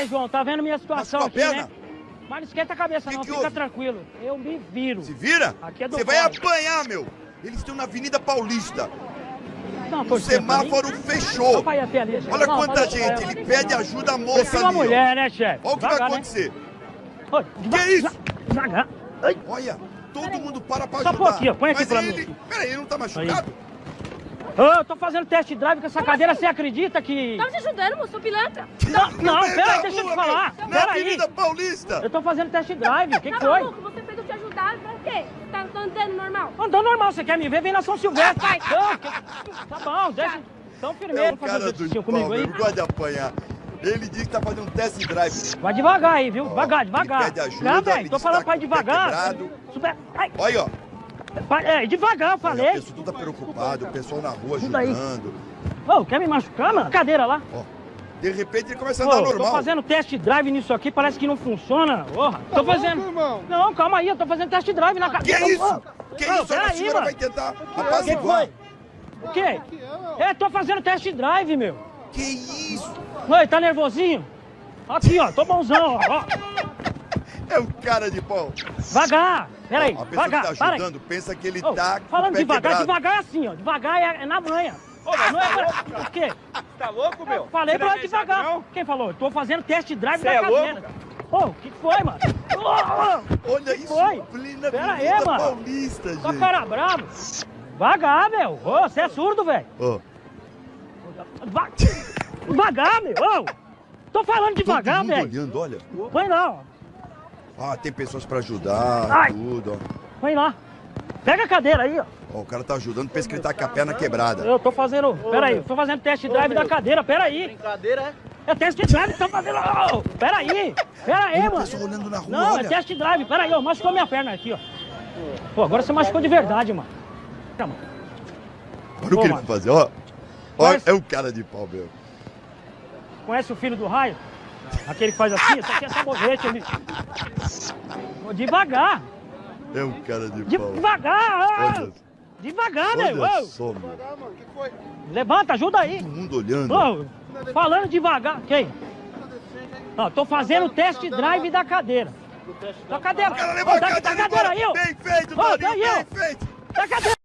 Ei, João, tá vendo minha situação aqui, perna? né? Mas não esquenta a cabeça Que não, que fica houve? tranquilo. Eu me viro. Se vira? Aqui é do Você vai apanhar, meu. Eles estão na Avenida Paulista. Não, O quê? semáforo Só fechou. ali. Olha Não, quanta gente. Ele pede ajuda à moça uma ali. ó. mulher, né, chefe? Olha o que vai né? acontecer. Deva- Que isso? Devagar. Olha, todo mundo para pra Só ajudar. põe aqui, ó, põe aqui Mas pra ele... mim. Peraí, ele não tá machucado? Ô, eu tô fazendo test drive com essa cadeira, você acredita que... Tá me ajudando, moço, sou pilantra. Não, não, No meio pera aí, da deixa eu te falar. Na Pera aí. Avenida Paulista. Eu tô fazendo test drive, o que, que Tá foi? maluco? Você fez eu te ajudar, pra quê? Tá tá andando normal? Andando normal, você quer me ver? Vem na São Silvestre. Vai. Não, que- Tá bom, deixa... Então, É firmeiro, o fazer cara um pau, comigo aí. Ele gosta de apanhar. Ele disse que tá fazendo um test drive. Vai devagar aí, viu? Ó, Devagar, ele devagar. pede ajuda, Não, velho, tô falando que pra ir tá devagar. quebrado. Super... Ai, Olha, ó. É, devagar, eu Olha, falei. O pessoal tudo tá preocupado, o pessoal na rua Tudo aí. ajudando. Ô, quer me machucar, mano? Cadeira lá. Ó, de repente ele começa a Ô, andar tô normal. fazendo test drive nisso aqui, parece que não funciona. Porra, tô fazendo... Não, calma aí, eu tô fazendo test drive na Que cadeira. isso? Ô, Que ô, isso? A peraí, senhora mano. vai tentar O que apaziguar. foi? O quê? É, tô fazendo test drive, meu. Que isso? Oi, tá nervosinho? Aqui, ó, tô bonzão, ó. É o cara de pau. Devagar. Peraí, A pessoa devagar, que tá para aí. pensa que ele Ô, tá com falando o pé devagar, quebrado. devagar é assim, ó. Devagar é, é na manha. não é pra... O quê? Tá louco, meu? Falei Você pra não ela é devagar. não? Quem falou? Tô fazendo test drive Cê da é cadeira. Ô, o que foi, mano? Ô, ô, Olha que isso, foi? plena Pera aí, mano. Paulista, Só gente. cara bravo. Devagar, meu. Ô, você é surdo, velho. Deva- Devagar, meu. Ô, tô falando devagar, velho. olhando, olha. Põe lá, ó. Ah, tem pessoas pra ajudar, Ai. tudo, ó. Põe lá. Pega a cadeira aí, ó. Ó, o cara tá ajudando, pensa que ele tá com a perna quebrada. Eu tô fazendo. Pera aí, tô fazendo test drive da cadeira. Pera aí. Brincadeira, é? É test drive que tá fazendo. Ô, Pera aí. Mano. olhando na rua, Não, olha. é test drive. Pera aí, ó. Machucou minha perna aqui, ó. Pô, agora você machucou de verdade, mano. Tá, mano. Olha o Ô, que ele vai fazer, ó. Olha, Mas- é o cara de pau, meu. Conhece o filho do raio? Aquele que faz assim, isso aqui é sabonete ali. Ô, Devagar. É o cara de De- pau. Devagar. Olha, Devagar, meu. olha Ô, só, meu. Levanta, ajuda aí. Todo mundo olhando. Ô, falando devagar. Quem? Ó, tô fazendo o test drive da cadeira. Da cadeira. O cara levou Ô, a da, cadeira da cadeira aí, ó. Bem feito, Ô, Toninho, daí, ó. bem feito. Da cadeira.